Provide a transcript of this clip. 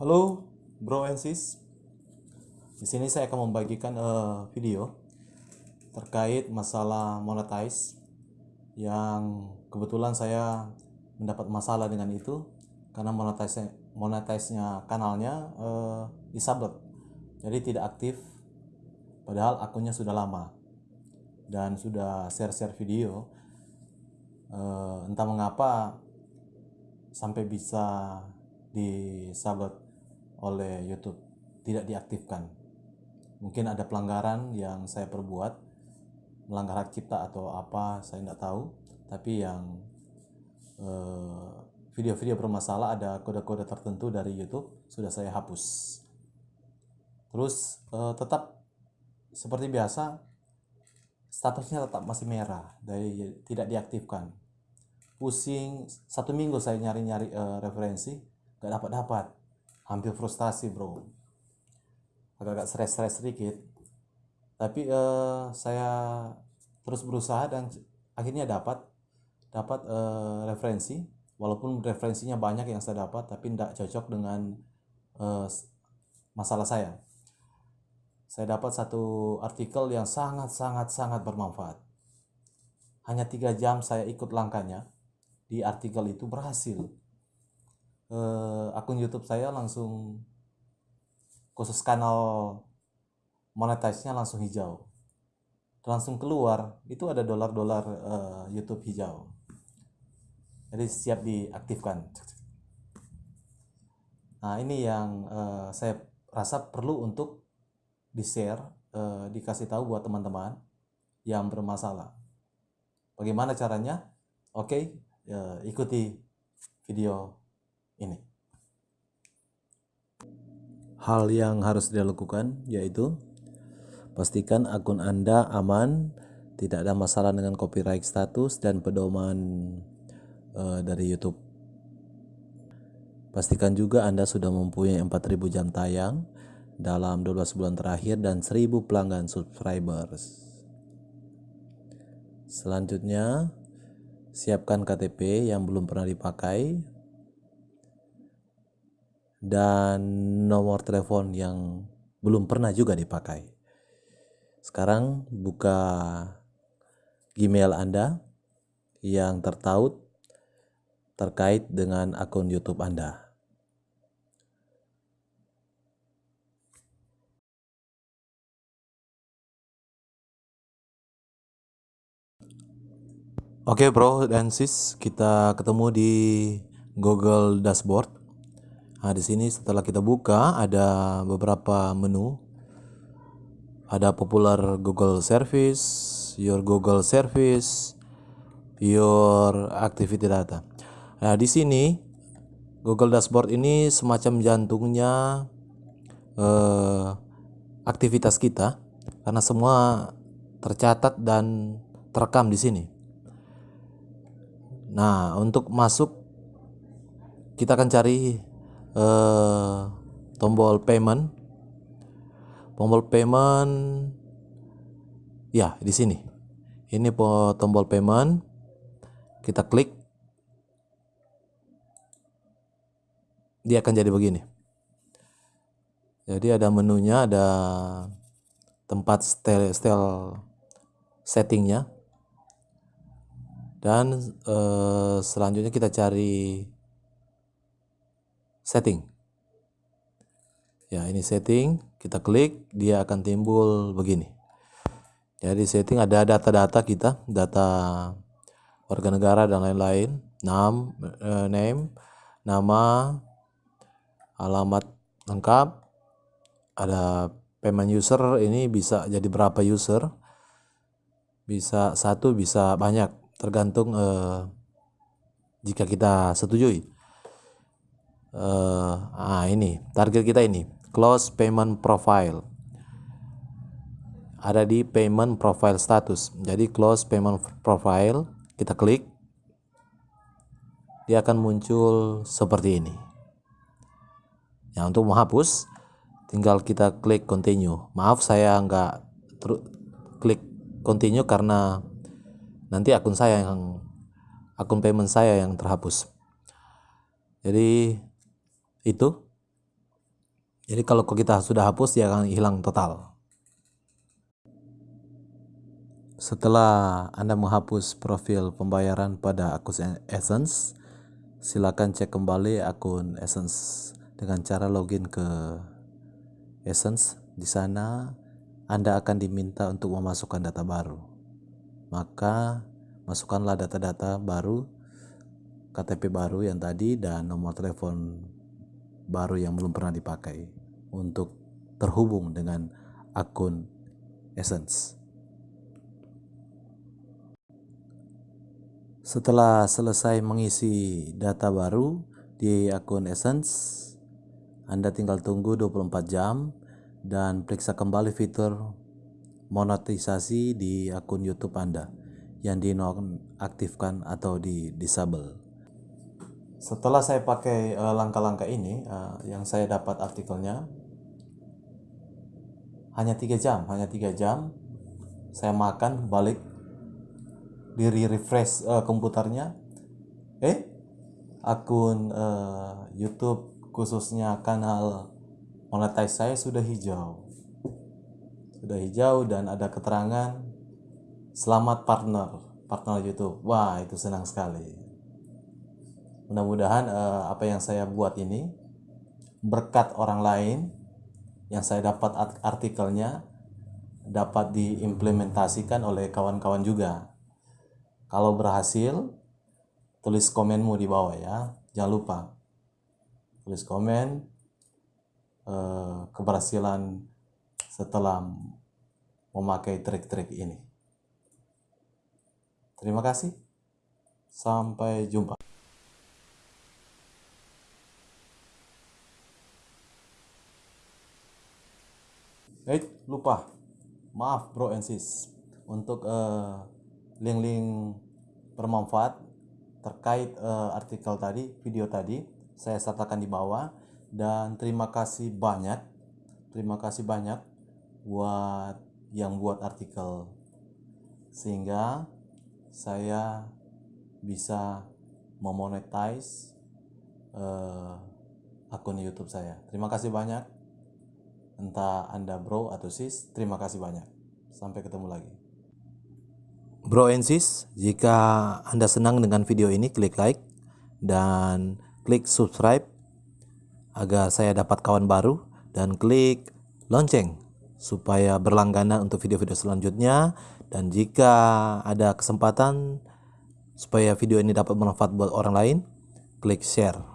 Halo, bro and sis. Di sini saya akan membagikan eh, video terkait masalah monetize yang kebetulan saya mendapat masalah dengan itu karena monetize monetize-nya kanalnya eh, disabot. Jadi tidak aktif padahal akunnya sudah lama dan sudah share-share video. Eh, entah mengapa sampai bisa disabot oleh YouTube tidak diaktifkan. Mungkin ada pelanggaran yang saya perbuat, melanggar hak cipta atau apa, saya tidak tahu. Tapi yang eh, video-video bermasalah ada kode-kode tertentu dari YouTube sudah saya hapus. Terus eh, tetap seperti biasa statusnya tetap masih merah dari tidak diaktifkan. Pusing satu minggu saya nyari-nyari eh, referensi, gak dapat dapat hampir frustasi bro. Agak-agak stres-stres sedikit. Tapi eh, saya terus berusaha dan akhirnya dapat dapat eh, referensi. Walaupun referensinya banyak yang saya dapat tapi tidak cocok dengan eh, masalah saya. Saya dapat satu artikel yang sangat sangat sangat bermanfaat. Hanya tiga jam saya ikut langkahnya di artikel itu berhasil eh, akun YouTube saya langsung khusus kanal monetize-nya langsung hijau. Langsung keluar itu ada dolar-dolar eh, YouTube hijau. Jadi siap diaktifkan. Nah, ini yang eh, saya rasa perlu untuk di-share, eh, dikasih tahu buat teman-teman yang bermasalah. Bagaimana caranya? Oke, eh, ikuti video ini. Hal yang harus dilakukan yaitu pastikan akun Anda aman, tidak ada masalah dengan copyright status dan pedoman uh, dari YouTube. Pastikan juga Anda sudah mempunyai 4000 jam tayang dalam 12 bulan terakhir dan 1000 pelanggan subscribers. Selanjutnya, siapkan KTP yang belum pernah dipakai dan nomor telepon yang belum pernah juga dipakai. Sekarang buka Gmail Anda yang tertaut terkait dengan akun YouTube Anda. Oke bro dan sis, kita ketemu di Google Dashboard. Nah, di sini setelah kita buka ada beberapa menu. Ada popular Google Service, Your Google Service, Your Activity Data. Nah, di sini Google Dashboard ini semacam jantungnya eh, aktivitas kita karena semua tercatat dan terekam di sini. Nah, untuk masuk kita akan cari uh, tombol payment. Tombol payment ya di sini. Ini tombol payment. Kita klik. Dia akan jadi begini. Jadi ada menunya ada tempat style, style settingnya. Dan uh, selanjutnya kita cari setting. Ya, ini setting, kita klik, dia akan timbul begini. Jadi setting ada data-data kita, data warga negara dan lain-lain, nam, eh, name, nama, alamat lengkap, ada payment user ini bisa jadi berapa user, bisa satu, bisa banyak, tergantung eh, jika kita setujui uh, ah ini target kita ini close payment profile. Ada di payment profile status. Jadi close payment profile kita klik dia akan muncul seperti ini. Ya untuk menghapus tinggal kita klik continue. Maaf saya nggak klik continue karena nanti akun saya yang akun payment saya yang terhapus. Jadi itu Jadi kalau kita sudah hapus dia akan hilang total. Setelah Anda menghapus profil pembayaran pada akun Essence, silakan cek kembali akun Essence dengan cara login ke Essence. Di sana Anda akan diminta untuk memasukkan data baru. Maka masukkanlah data-data baru KTP baru yang tadi dan nomor telepon baru yang belum pernah dipakai untuk terhubung dengan akun Essence. Setelah selesai mengisi data baru di akun Essence, Anda tinggal tunggu 24 jam dan periksa kembali fitur monetisasi di akun YouTube Anda yang dinonaktifkan atau di disable. Setelah saya pakai eh, langkah-langkah ini, uh, yang saya dapat artikelnya hanya tiga jam, hanya tiga jam saya makan balik diri refresh uh, komputernya. Eh akun uh, YouTube khususnya kanal monetize saya sudah hijau. Sudah hijau dan ada keterangan selamat partner partner YouTube. Wah itu senang sekali mudah-mudahan uh, apa yang saya buat ini berkat orang lain yang saya dapat artikelnya dapat diimplementasikan oleh kawan-kawan juga kalau berhasil, tulis komenmu di bawah ya. Jangan lupa tulis komen eh, keberhasilan setelah memakai trik-trik ini. Terima kasih. Sampai jumpa. Eh, lupa. Maaf bro and sis. Untuk uh, link-link bermanfaat terkait uh, artikel tadi, video tadi, saya sertakan di bawah dan terima kasih banyak. Terima kasih banyak buat yang buat artikel sehingga saya bisa memonetize uh, akun YouTube saya. Terima kasih banyak. Entah Anda bro atau sis, terima kasih banyak. Sampai ketemu lagi. Bro and sis, jika Anda senang dengan video ini, klik like dan klik subscribe agar saya dapat kawan baru dan klik lonceng supaya berlangganan untuk video-video selanjutnya dan jika ada kesempatan supaya video ini dapat bermanfaat buat orang lain, klik share.